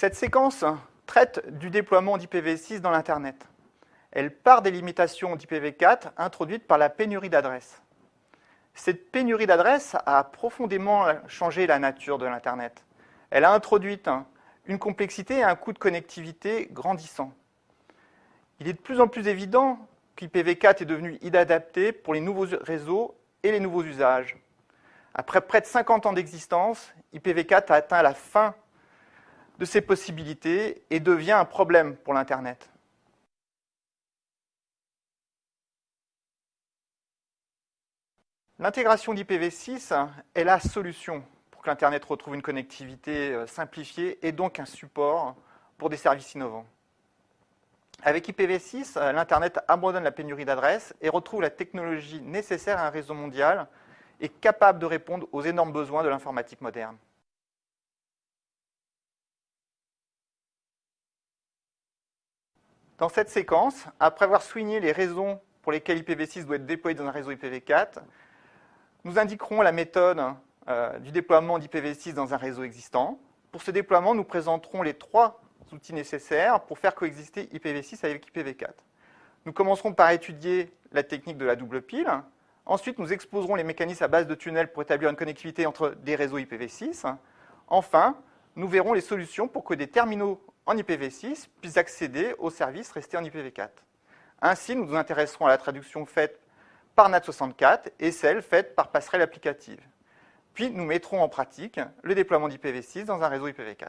Cette séquence traite du déploiement d'IPv6 dans l'Internet. Elle part des limitations d'IPv4 introduites par la pénurie d'adresses. Cette pénurie d'adresses a profondément changé la nature de l'Internet. Elle a introduit une complexité et un coût de connectivité grandissant. Il est de plus en plus évident qu'IPv4 est devenu inadapté pour les nouveaux réseaux et les nouveaux usages. Après près de 50 ans d'existence, IPv4 a atteint la fin de ses possibilités et devient un problème pour l'Internet. L'intégration d'IPv6 est la solution pour que l'Internet retrouve une connectivité euh, simplifiée et donc un support pour des services innovants. Avec IPv6, euh, l'Internet abandonne la pénurie d'adresses et retrouve la technologie nécessaire à un réseau mondial et capable de répondre aux énormes besoins de l'informatique moderne. Dans cette séquence, après avoir souligné les raisons pour lesquelles IPv6 doit être déployé dans un réseau IPv4, nous indiquerons la méthode euh, du déploiement d'IPv6 dans un réseau existant. Pour ce déploiement, nous présenterons les trois outils nécessaires pour faire coexister IPv6 avec IPv4. Nous commencerons par étudier la technique de la double pile. Ensuite, nous exposerons les mécanismes à base de tunnels pour établir une connectivité entre des réseaux IPv6. Enfin, nous verrons les solutions pour que des terminaux en IPv6 puissent accéder aux services restés en IPv4. Ainsi, nous nous intéresserons à la traduction faite par NAT64 et celle faite par passerelle applicative. Puis nous mettrons en pratique le déploiement d'IPv6 dans un réseau IPv4.